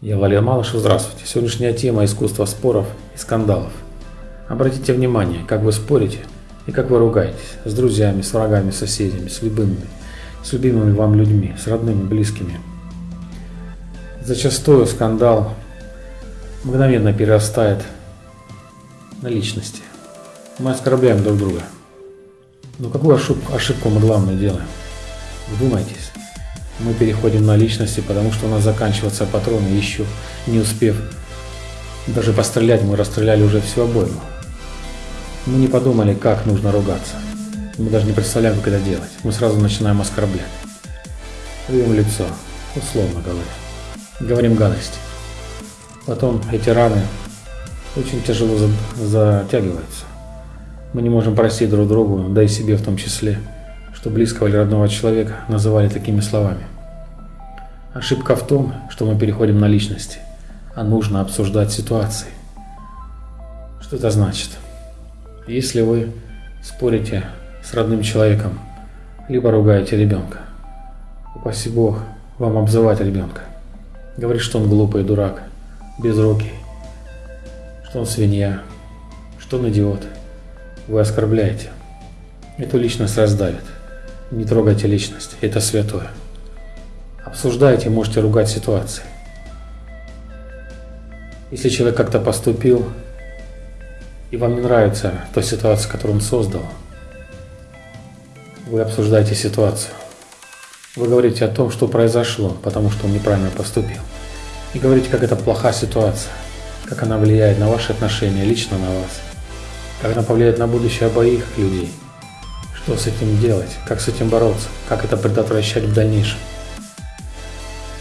Я Валерий Малышев, здравствуйте. Сегодняшняя тема – искусство споров и скандалов. Обратите внимание, как вы спорите и как вы ругаетесь с друзьями, с врагами, соседями, с любимыми, с любимыми вам людьми, с родными, близкими. Зачастую скандал мгновенно перерастает на личности. Мы оскорбляем друг друга. Но какую ошибку, ошибку мы главную делаем? Вдумайтесь мы переходим на личности, потому что у нас заканчиваются патроны, еще не успев даже пострелять, мы расстреляли уже всю обойму. Мы не подумали, как нужно ругаться. Мы даже не представляем, как это делать. Мы сразу начинаем оскорблять. Рвем лицо, условно говоря. Говорим гадости. Потом эти раны очень тяжело затягиваются. Мы не можем простить друг другу, да и себе в том числе что близкого или родного человека называли такими словами. Ошибка в том, что мы переходим на личности, а нужно обсуждать ситуации. Что это значит? Если вы спорите с родным человеком, либо ругаете ребенка, упаси Бог вам обзывать ребенка, говорить, что он глупый, дурак, безрукий, что он свинья, что он идиот, вы оскорбляете. Эту личность раздавит. Не трогайте личность, это святое. Обсуждайте, можете ругать ситуации. Если человек как-то поступил, и вам не нравится та ситуация, которую он создал, вы обсуждаете ситуацию. Вы говорите о том, что произошло, потому что он неправильно поступил. И говорите, как это плохая ситуация, как она влияет на ваши отношения, лично на вас, как она повлияет на будущее обоих людей – что с этим делать? Как с этим бороться? Как это предотвращать в дальнейшем?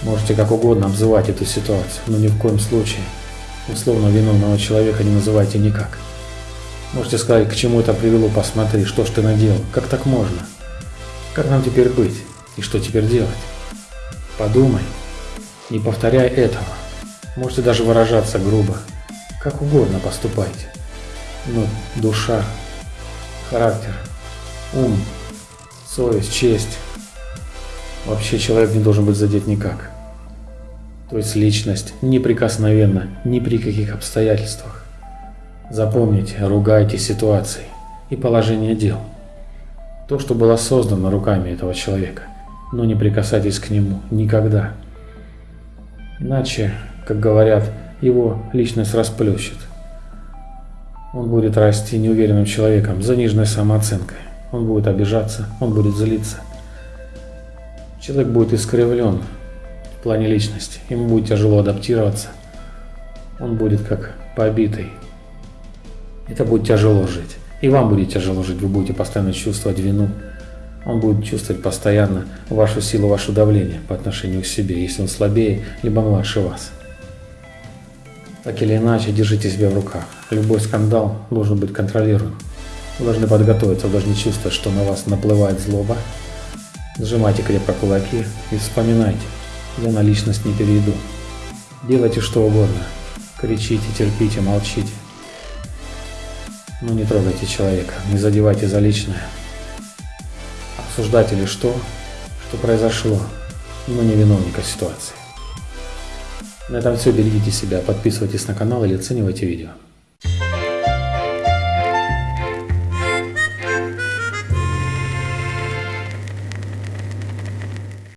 Можете как угодно обзывать эту ситуацию, но ни в коем случае условно виновного человека не называйте никак. Можете сказать, к чему это привело, посмотри, что ж ты наделал, как так можно? Как нам теперь быть? И что теперь делать? Подумай, не повторяй этого. Можете даже выражаться грубо. Как угодно поступайте. Но душа, характер ум, совесть, честь. Вообще человек не должен быть задет никак. То есть личность неприкосновенна ни при каких обстоятельствах. Запомните, ругайте ситуации и положение дел. То, что было создано руками этого человека, но не прикасайтесь к нему никогда. Иначе, как говорят, его личность расплющит. Он будет расти неуверенным человеком, заниженной самооценкой он будет обижаться, он будет злиться. Человек будет искривлен в плане личности, ему будет тяжело адаптироваться, он будет как побитый. Это будет тяжело жить. И вам будет тяжело жить, вы будете постоянно чувствовать вину. Он будет чувствовать постоянно вашу силу, ваше давление по отношению к себе, если он слабее, либо младше вас. Так или иначе, держите себя в руках. Любой скандал должен быть контролируем. Вы должны подготовиться, вы должны чувствовать, что на вас наплывает злоба. Сжимайте крепко кулаки и вспоминайте, я на личность не перейду. Делайте что угодно. Кричите, терпите, молчите. Но не трогайте человека, не задевайте за личное. Обсуждайте лишь то, что произошло, но не виновника ситуации. На этом все. Берегите себя, подписывайтесь на канал или оценивайте видео.